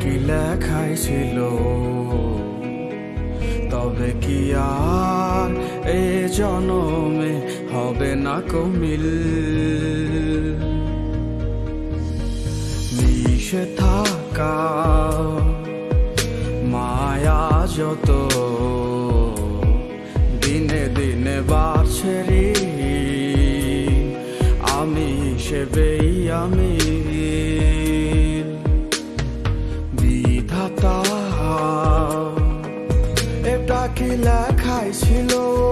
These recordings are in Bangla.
কি লেখাই ছিল? তবে কি আর এ জনমে হবে না কমিল? মিশে থাকা মায়া যত এটা কি লেখাই ছিল তবে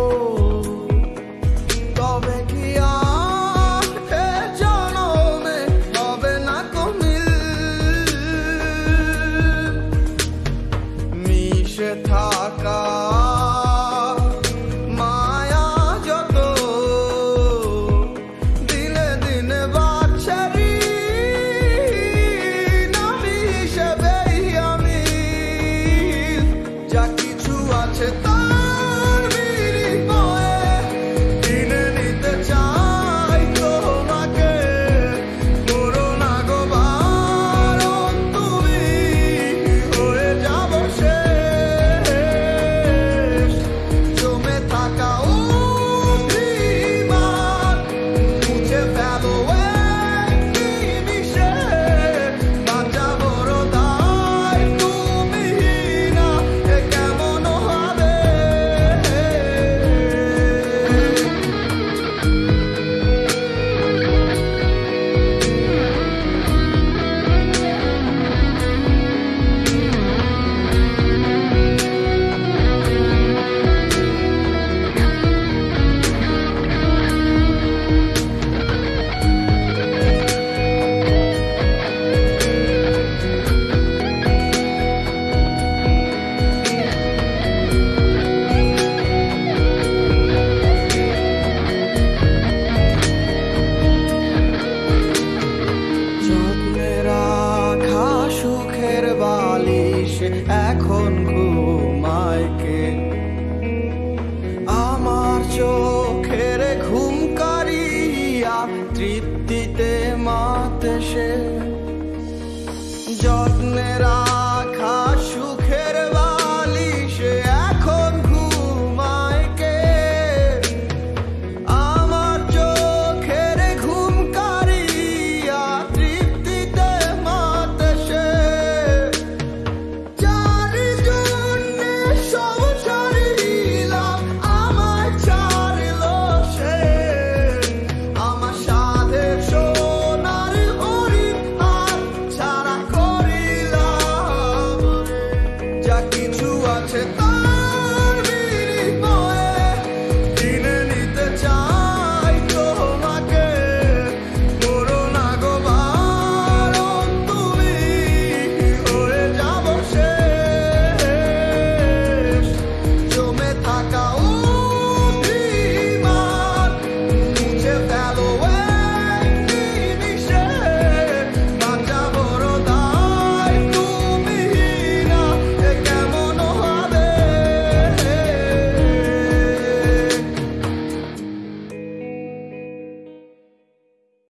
আমার চোখের তৃপ্তিতে মাতে সে। যত্নেরা